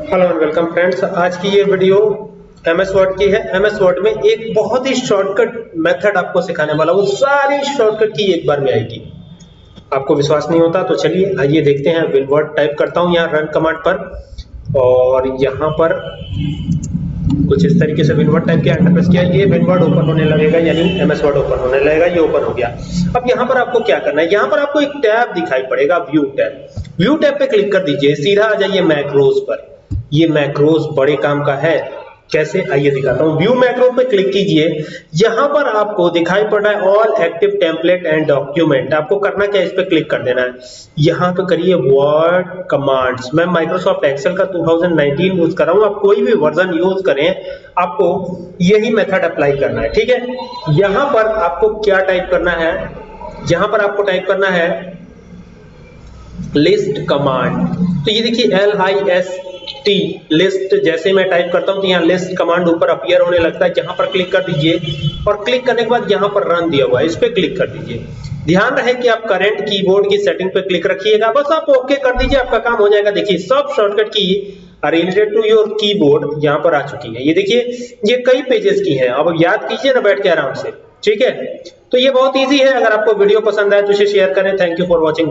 Hello and welcome friends आज की ये वीडियो एम एस वर्ड की है। एम एस वर्ड में एक बहुत ही शॉर्टकट मेथड आपको सिखाने वाला हूँ। सारी शॉर्टकट की एक बार में आएगी। आपको विश्वास नहीं होता तो चलिए आइए देखते हैं। विनवर्ड टाइप करता हूँ यहाँ रन कमांड पर। और यहाँ पर कुछ इस तरीके से विनवर्ड टाइप किया एंटर प्रेस किया। ये विनवर्ड ओपन होने लगेगा, यानी एम एस वर्ड ओपन होने लगेगा। ये ओपन हो गया। अब यहाँ पर आपको क्या करना है? यहाँ पर आपको एक टैब दिखाई पड़ेगा व्यू टैब। व्यू टैब पे क्लिक कर दीजिए। सीधा आ जाइए मैक्रोज पर। ये मैक्रोज बड़े काम का है। कैसे? आइए दिखाता हूँ। व्यू मैक्रो पे क्लिक कीजिए। यहाँ पर आपको दिखाई पड़ रहा है all active template and document आपको करना क्या है? इस पे क्लिक कर देना है। यहाँ पे करिए वर्ड कमांड्स मैं माइक्रोसॉफ्ट एक्सेल का 2019 यूज़ कर रहा हूँ। आप कोई भी वर्जन यूज़ करें, आपको यही मेथड अप्लाई करना है। ठीक है? यहाँ पर आपको क्या टाइप करना है? यहाँ पर आपको टाइप करना है लिस्ट कमांड तो ये देखिए L I S T list जैसे मैं टाइप करता हूँ तो यहाँ लिस्ट कमांड ऊपर अपियर होने लगता है। जहाँ पर क्लिक कर दीजिए और क्लिक करने के बाद यहाँ पर रन दिया हुआ है। इस पर क्लिक कर दीजिए। ध्यान रहे कि आप करंट कीबोर्ड की सेटिंग पे क्लिक रखिएगा। बस आप ओके कर दीजिए, आपका काम हो जाएगा। देखिए, सब शॉर्टकट की रिलेटेड टू योर कीबोर्ड यहाँ पर आ चुकी है। ये देखिए, ये कई पेजेस की है। अब याद कीजिए ना बैठ के आराम से। ठीक है? तो ये बहुत इजी है। अगर आपको वीडियो पसंद आए तो इसे शेयर करें। Thank you for watching